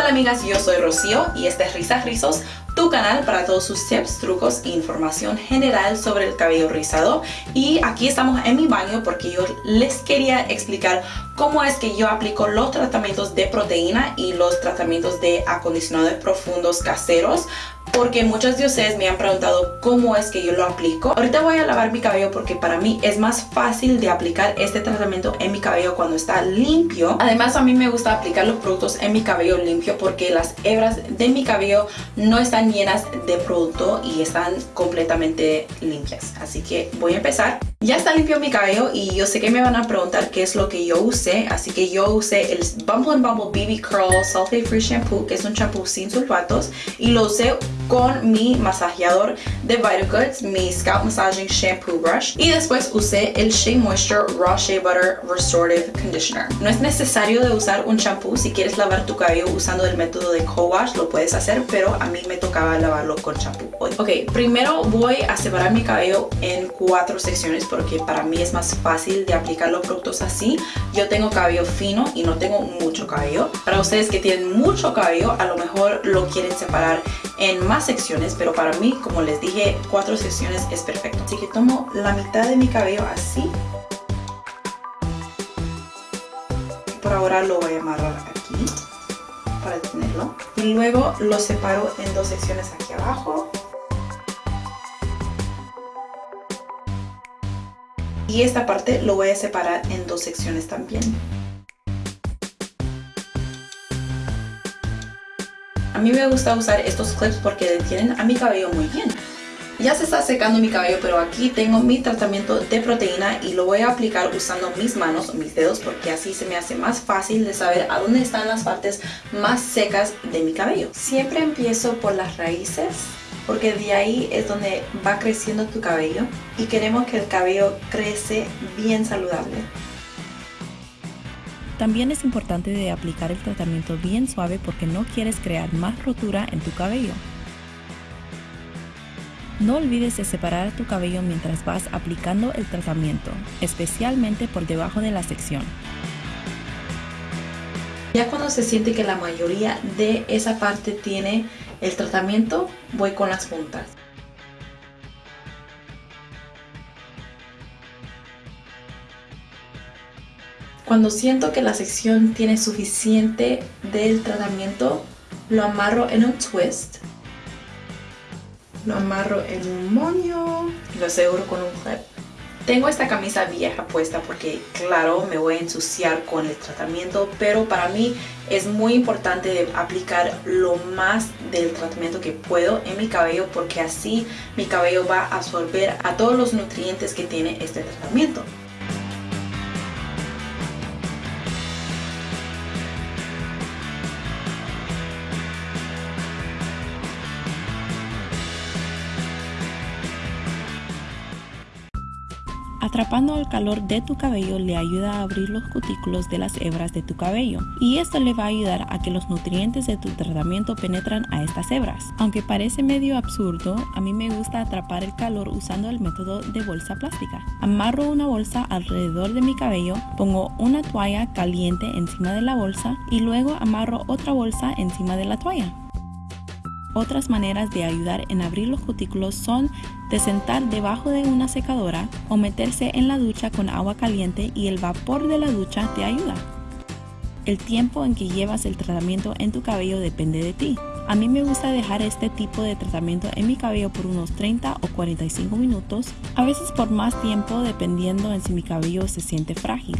tal amigas? Yo soy Rocío y este es Risas Rizos, tu canal para todos sus tips, trucos e información general sobre el cabello rizado. Y aquí estamos en mi baño porque yo les quería explicar cómo es que yo aplico los tratamientos de proteína y los tratamientos de acondicionadores profundos caseros porque muchos de ustedes me han preguntado cómo es que yo lo aplico. Ahorita voy a lavar mi cabello porque para mí es más fácil de aplicar este tratamiento en mi cabello cuando está limpio. Además a mí me gusta aplicar los productos en mi cabello limpio porque las hebras de mi cabello no están llenas de producto y están completamente limpias. Así que voy a empezar. Ya está limpio mi cabello y yo sé que me van a preguntar qué es lo que yo usé, así que yo usé el Bumble Bumble BB Curl Sulfate Free Shampoo, que es un shampoo sin sulfatos, y lo usé con mi masajeador de Vitagoods, mi Scalp Massaging Shampoo Brush, y después usé el Shea Moisture Raw Shea Butter Restorative Conditioner. No es necesario de usar un shampoo, si quieres lavar tu cabello usando el método de co-wash, lo puedes hacer, pero a mí me tocaba lavarlo con shampoo hoy. Ok, primero voy a separar mi cabello en cuatro secciones porque para mí es más fácil de aplicar los productos así. Yo tengo cabello fino y no tengo mucho cabello. Para ustedes que tienen mucho cabello, a lo mejor lo quieren separar en más secciones, pero para mí, como les dije, cuatro secciones es perfecto. Así que tomo la mitad de mi cabello así. Por ahora lo voy a amarrar aquí para tenerlo. Y luego lo separo en dos secciones aquí abajo y esta parte lo voy a separar en dos secciones también. A mí me gusta usar estos clips porque detienen a mi cabello muy bien. Ya se está secando mi cabello, pero aquí tengo mi tratamiento de proteína y lo voy a aplicar usando mis manos mis dedos porque así se me hace más fácil de saber a dónde están las partes más secas de mi cabello. Siempre empiezo por las raíces porque de ahí es donde va creciendo tu cabello y queremos que el cabello crece bien saludable. También es importante de aplicar el tratamiento bien suave porque no quieres crear más rotura en tu cabello. No olvides de separar tu cabello mientras vas aplicando el tratamiento, especialmente por debajo de la sección. Ya cuando se siente que la mayoría de esa parte tiene el tratamiento, voy con las puntas. Cuando siento que la sección tiene suficiente del tratamiento, lo amarro en un twist. Lo amarro en un moño y lo aseguro con un clip. Tengo esta camisa vieja puesta porque claro me voy a ensuciar con el tratamiento pero para mí es muy importante aplicar lo más del tratamiento que puedo en mi cabello porque así mi cabello va a absorber a todos los nutrientes que tiene este tratamiento. Atrapando el calor de tu cabello le ayuda a abrir los cutículos de las hebras de tu cabello y esto le va a ayudar a que los nutrientes de tu tratamiento penetran a estas hebras. Aunque parece medio absurdo, a mí me gusta atrapar el calor usando el método de bolsa plástica. Amarro una bolsa alrededor de mi cabello, pongo una toalla caliente encima de la bolsa y luego amarro otra bolsa encima de la toalla. Otras maneras de ayudar en abrir los cutículos son de sentar debajo de una secadora o meterse en la ducha con agua caliente y el vapor de la ducha te ayuda. El tiempo en que llevas el tratamiento en tu cabello depende de ti. A mí me gusta dejar este tipo de tratamiento en mi cabello por unos 30 o 45 minutos, a veces por más tiempo dependiendo en si mi cabello se siente frágil.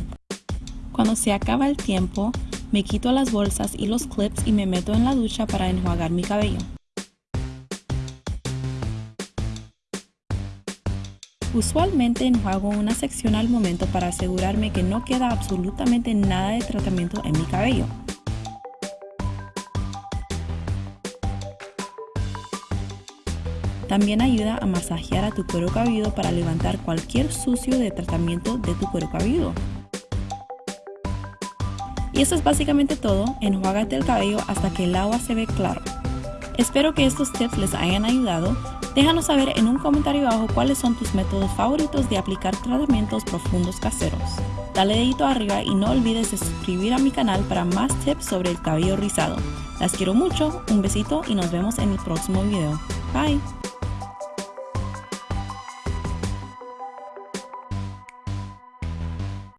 Cuando se acaba el tiempo, me quito las bolsas y los clips y me meto en la ducha para enjuagar mi cabello. Usualmente enjuago una sección al momento para asegurarme que no queda absolutamente nada de tratamiento en mi cabello. También ayuda a masajear a tu cuero cabelludo para levantar cualquier sucio de tratamiento de tu cuero cabelludo. Y eso es básicamente todo, enjuágate el cabello hasta que el agua se ve claro. Espero que estos tips les hayan ayudado. Déjanos saber en un comentario abajo cuáles son tus métodos favoritos de aplicar tratamientos profundos caseros. Dale dedito arriba y no olvides de suscribir a mi canal para más tips sobre el cabello rizado. Las quiero mucho, un besito y nos vemos en el próximo video. Bye.